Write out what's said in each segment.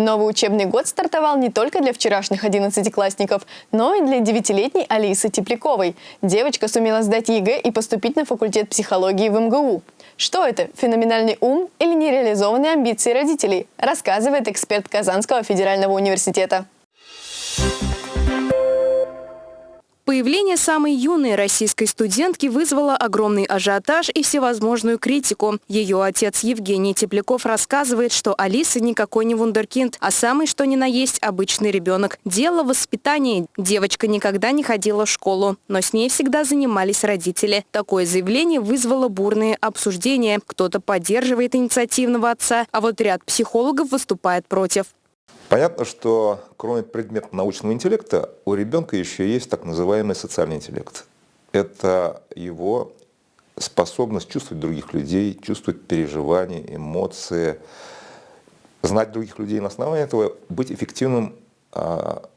Новый учебный год стартовал не только для вчерашних одиннадцатиклассников, но и для девятилетней Алисы Тепляковой. Девочка сумела сдать ЕГЭ и поступить на факультет психологии в МГУ. Что это, феноменальный ум или нереализованные амбиции родителей, рассказывает эксперт Казанского федерального университета. Появление самой юной российской студентки вызвало огромный ажиотаж и всевозможную критику. Ее отец Евгений Тепляков рассказывает, что Алиса никакой не вундеркинд, а самый что ни на есть обычный ребенок. Дело в воспитании. Девочка никогда не ходила в школу, но с ней всегда занимались родители. Такое заявление вызвало бурные обсуждения. Кто-то поддерживает инициативного отца, а вот ряд психологов выступает против. Понятно, что кроме предмета научного интеллекта, у ребенка еще есть так называемый социальный интеллект. Это его способность чувствовать других людей, чувствовать переживания, эмоции, знать других людей на основании этого, быть эффективным а,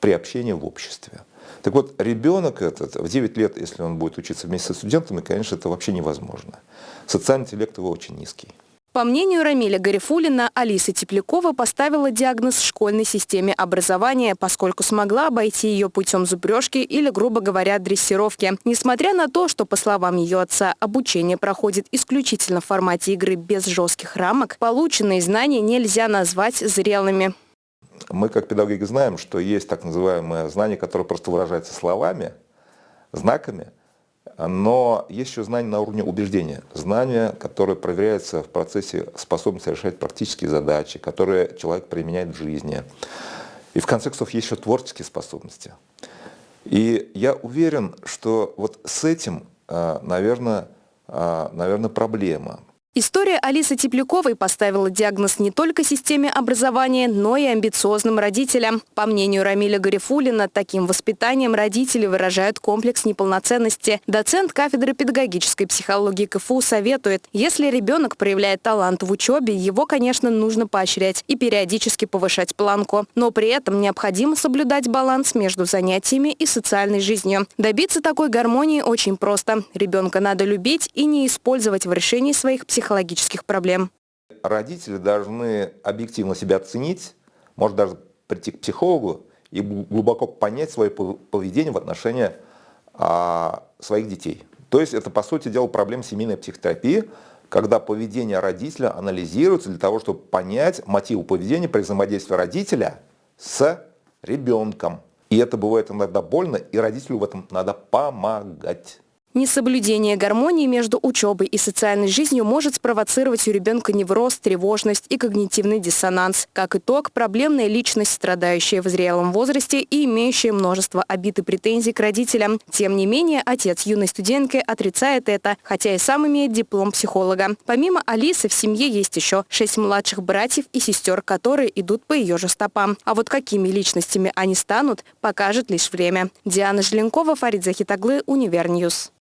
при общении в обществе. Так вот, ребенок этот, в 9 лет, если он будет учиться вместе со студентами, конечно, это вообще невозможно. Социальный интеллект его очень низкий. По мнению Рамиля Гарифулина, Алиса Теплякова поставила диагноз школьной системе образования, поскольку смогла обойти ее путем зубрежки или, грубо говоря, дрессировки. Несмотря на то, что, по словам ее отца, обучение проходит исключительно в формате игры без жестких рамок, полученные знания нельзя назвать зрелыми. Мы, как педагоги, знаем, что есть так называемые знания, которые просто выражаются словами, знаками – но есть еще знания на уровне убеждения, знания, которые проверяются в процессе способности решать практические задачи, которые человек применяет в жизни. И в конце концов есть еще творческие способности. И я уверен, что вот с этим, наверное, наверное, а, проблема. История Алисы Тепляковой поставила диагноз не только системе образования, но и амбициозным родителям. По мнению Рамиля Гарифулина, таким воспитанием родители выражают комплекс неполноценности. Доцент кафедры педагогической психологии КФУ советует, если ребенок проявляет талант в учебе, его, конечно, нужно поощрять и периодически повышать планку. Но при этом необходимо соблюдать баланс между занятиями и социальной жизнью. Добиться такой гармонии очень просто. Ребенка надо любить и не использовать в решении своих психологических психологических проблем. Родители должны объективно себя оценить, может даже прийти к психологу и глубоко понять свое поведение в отношении а, своих детей. То есть это, по сути дела, проблема семейной психотерапии, когда поведение родителя анализируется для того, чтобы понять мотивы поведения при взаимодействии родителя с ребенком. И это бывает иногда больно, и родителю в этом надо помогать. Несоблюдение гармонии между учебой и социальной жизнью может спровоцировать у ребенка невроз, тревожность и когнитивный диссонанс. Как итог, проблемная личность, страдающая в зрелом возрасте и имеющая множество обид и претензий к родителям. Тем не менее, отец юной студентки отрицает это, хотя и сам имеет диплом психолога. Помимо Алисы, в семье есть еще шесть младших братьев и сестер, которые идут по ее же стопам. А вот какими личностями они станут, покажет лишь время. Диана Желенкова, Фарид Захитаглы, UniverNews.